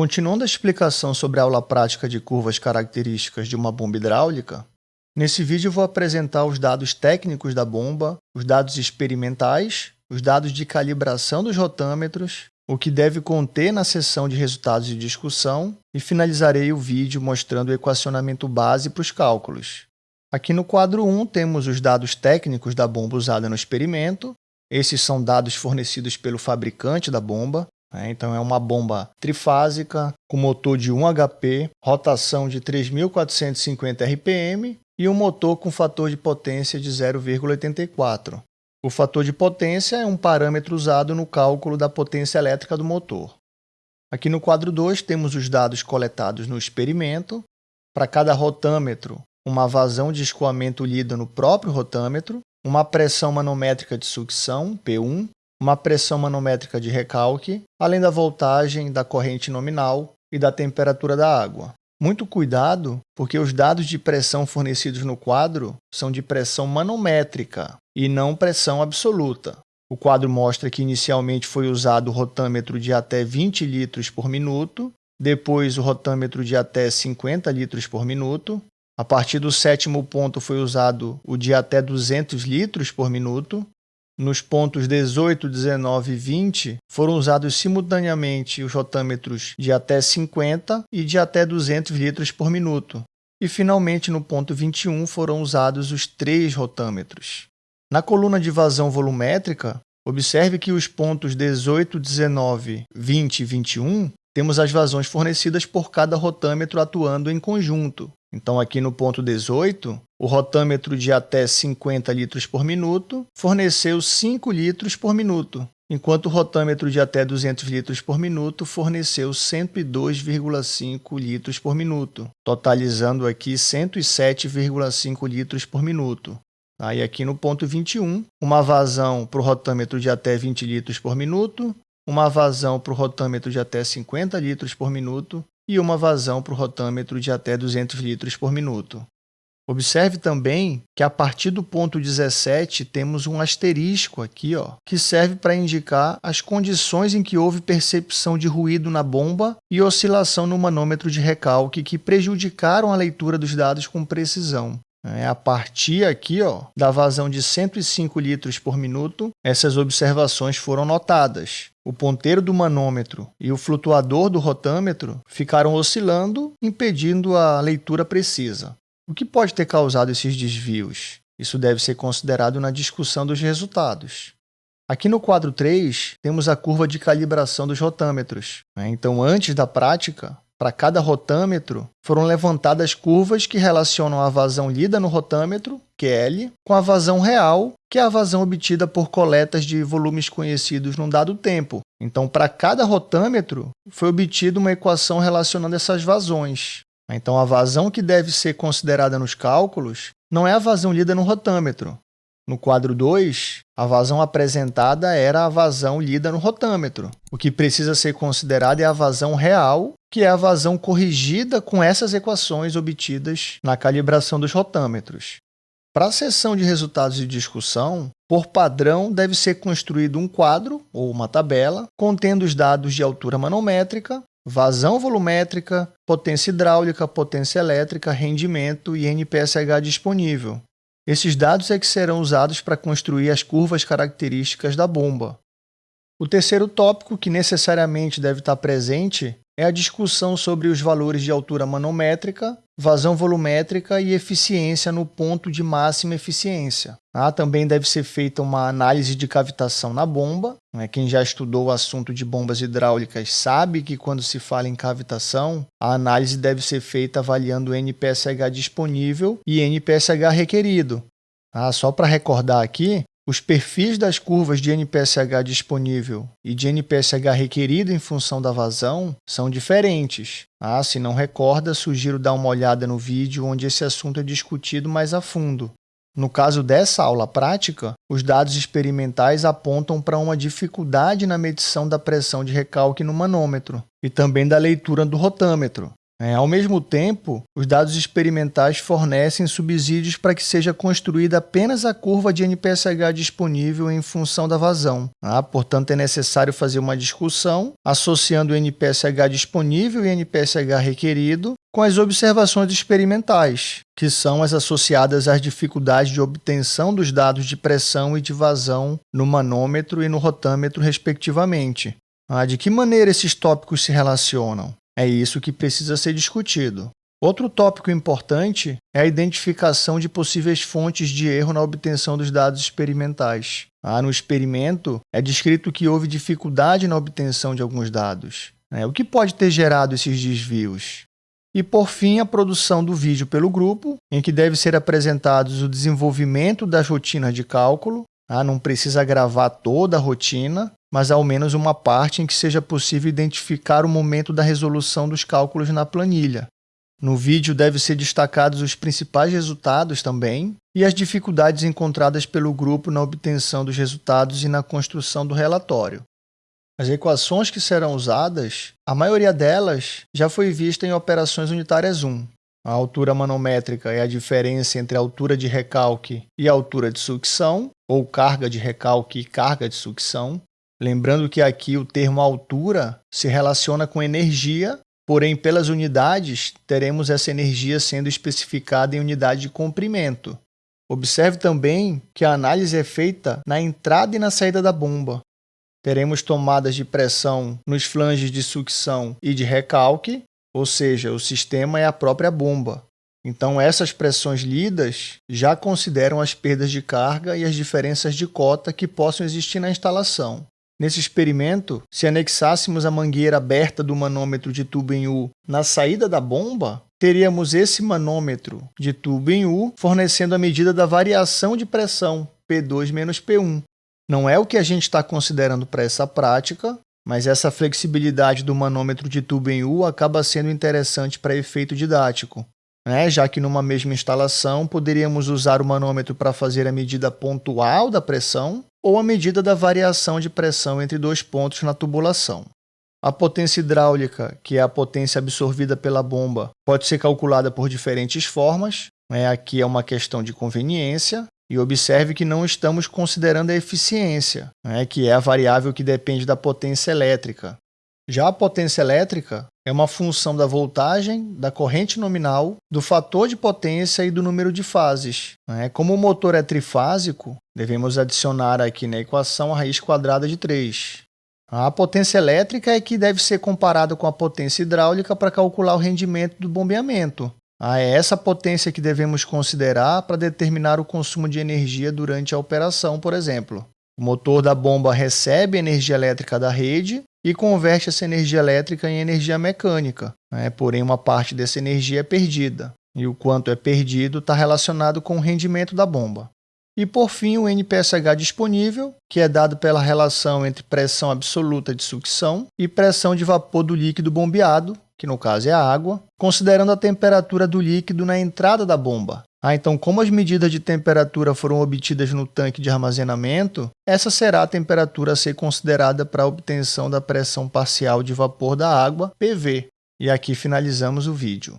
Continuando a explicação sobre a aula prática de curvas características de uma bomba hidráulica, nesse vídeo vou apresentar os dados técnicos da bomba, os dados experimentais, os dados de calibração dos rotâmetros, o que deve conter na seção de resultados de discussão e finalizarei o vídeo mostrando o equacionamento base para os cálculos. Aqui no quadro 1 temos os dados técnicos da bomba usada no experimento. Esses são dados fornecidos pelo fabricante da bomba. Né? Então, é uma bomba trifásica, com motor de 1 HP, rotação de 3.450 RPM e um motor com fator de potência de 0,84. O fator de potência é um parâmetro usado no cálculo da potência elétrica do motor. Aqui no quadro 2 temos os dados coletados no experimento. Para cada rotâmetro, uma vazão de escoamento lida no próprio rotâmetro, uma pressão manométrica de sucção, P1, uma pressão manométrica de recalque, além da voltagem, da corrente nominal e da temperatura da água. Muito cuidado, porque os dados de pressão fornecidos no quadro são de pressão manométrica e não pressão absoluta. O quadro mostra que inicialmente foi usado o rotâmetro de até 20 litros por minuto, depois o rotâmetro de até 50 litros por minuto. A partir do sétimo ponto foi usado o de até 200 litros por minuto nos pontos 18, 19 e 20, foram usados simultaneamente os rotâmetros de até 50 e de até 200 litros por minuto. E, finalmente, no ponto 21, foram usados os três rotâmetros. Na coluna de vazão volumétrica, observe que os pontos 18, 19, 20 e 21 temos as vazões fornecidas por cada rotâmetro atuando em conjunto. Então, aqui no ponto 18, o rotâmetro de até 50 litros por minuto forneceu 5 litros por minuto, enquanto o rotâmetro de até 200 litros por minuto forneceu 102,5 litros por minuto, totalizando aqui 107,5 litros por minuto. Aí aqui no ponto 21, uma vazão para o rotâmetro de até 20 litros por minuto, uma vazão para o rotâmetro de até 50 litros por minuto e uma vazão para o rotâmetro de até 200 litros por minuto. Observe também que a partir do ponto 17 temos um asterisco aqui, ó, que serve para indicar as condições em que houve percepção de ruído na bomba e oscilação no manômetro de recalque que prejudicaram a leitura dos dados com precisão. É a partir aqui ó, da vazão de 105 litros por minuto, essas observações foram notadas. O ponteiro do manômetro e o flutuador do rotâmetro ficaram oscilando, impedindo a leitura precisa. O que pode ter causado esses desvios? Isso deve ser considerado na discussão dos resultados. Aqui no quadro 3, temos a curva de calibração dos rotâmetros. Né? Então, antes da prática, para cada rotâmetro, foram levantadas curvas que relacionam a vazão lida no rotâmetro, que é L, com a vazão real, que é a vazão obtida por coletas de volumes conhecidos num dado tempo. Então, para cada rotâmetro, foi obtida uma equação relacionando essas vazões. Então, a vazão que deve ser considerada nos cálculos não é a vazão lida no rotâmetro. No quadro 2, a vazão apresentada era a vazão lida no rotâmetro. O que precisa ser considerado é a vazão real, que é a vazão corrigida com essas equações obtidas na calibração dos rotâmetros. Para a seção de resultados de discussão, por padrão, deve ser construído um quadro ou uma tabela contendo os dados de altura manométrica, vazão volumétrica, potência hidráulica, potência elétrica, rendimento e NPSH disponível. Esses dados é que serão usados para construir as curvas características da bomba. O terceiro tópico que necessariamente deve estar presente é a discussão sobre os valores de altura manométrica, vazão volumétrica e eficiência no ponto de máxima eficiência. Ah, também deve ser feita uma análise de cavitação na bomba. Né? Quem já estudou o assunto de bombas hidráulicas sabe que quando se fala em cavitação, a análise deve ser feita avaliando o NPSH disponível e NPSH requerido. Ah, só para recordar aqui, os perfis das curvas de NPSH disponível e de NPSH requerido em função da vazão são diferentes. Ah, se não recorda, sugiro dar uma olhada no vídeo onde esse assunto é discutido mais a fundo. No caso dessa aula prática, os dados experimentais apontam para uma dificuldade na medição da pressão de recalque no manômetro e também da leitura do rotâmetro. É, ao mesmo tempo, os dados experimentais fornecem subsídios para que seja construída apenas a curva de NPSH disponível em função da vazão. Ah, portanto, é necessário fazer uma discussão associando o NPSH disponível e NPSH requerido com as observações experimentais, que são as associadas às dificuldades de obtenção dos dados de pressão e de vazão no manômetro e no rotâmetro, respectivamente. Ah, de que maneira esses tópicos se relacionam? É isso que precisa ser discutido. Outro tópico importante é a identificação de possíveis fontes de erro na obtenção dos dados experimentais. Ah, no experimento, é descrito que houve dificuldade na obtenção de alguns dados. É, o que pode ter gerado esses desvios? E, por fim, a produção do vídeo pelo grupo, em que deve ser apresentados o desenvolvimento das rotinas de cálculo. Ah, não precisa gravar toda a rotina, mas ao menos uma parte em que seja possível identificar o momento da resolução dos cálculos na planilha. No vídeo deve ser destacados os principais resultados também e as dificuldades encontradas pelo grupo na obtenção dos resultados e na construção do relatório. As equações que serão usadas, a maioria delas já foi vista em operações unitárias 1. A altura manométrica é a diferença entre a altura de recalque e a altura de sucção, ou carga de recalque e carga de sucção. Lembrando que aqui o termo altura se relaciona com energia, porém, pelas unidades, teremos essa energia sendo especificada em unidade de comprimento. Observe também que a análise é feita na entrada e na saída da bomba. Teremos tomadas de pressão nos flanges de sucção e de recalque, ou seja, o sistema é a própria bomba. Então, essas pressões lidas já consideram as perdas de carga e as diferenças de cota que possam existir na instalação. Nesse experimento, se anexássemos a mangueira aberta do manômetro de tubo em U na saída da bomba, teríamos esse manômetro de tubo em U fornecendo a medida da variação de pressão, P2 menos P1. Não é o que a gente está considerando para essa prática, mas essa flexibilidade do manômetro de tubo em U acaba sendo interessante para efeito didático, né? já que numa mesma instalação poderíamos usar o manômetro para fazer a medida pontual da pressão ou a medida da variação de pressão entre dois pontos na tubulação. A potência hidráulica, que é a potência absorvida pela bomba, pode ser calculada por diferentes formas. Né? Aqui é uma questão de conveniência. E observe que não estamos considerando a eficiência, né? que é a variável que depende da potência elétrica. Já a potência elétrica é uma função da voltagem, da corrente nominal, do fator de potência e do número de fases. Né? Como o motor é trifásico, devemos adicionar aqui na equação a raiz quadrada de 3. A potência elétrica é que deve ser comparada com a potência hidráulica para calcular o rendimento do bombeamento. Ah, é essa potência que devemos considerar para determinar o consumo de energia durante a operação, por exemplo. O motor da bomba recebe energia elétrica da rede e converte essa energia elétrica em energia mecânica. Né? Porém, uma parte dessa energia é perdida. E o quanto é perdido está relacionado com o rendimento da bomba. E, por fim, o NPSH disponível, que é dado pela relação entre pressão absoluta de sucção e pressão de vapor do líquido bombeado, que no caso é a água, considerando a temperatura do líquido na entrada da bomba, ah, então, como as medidas de temperatura foram obtidas no tanque de armazenamento, essa será a temperatura a ser considerada para a obtenção da pressão parcial de vapor da água, PV. E aqui finalizamos o vídeo.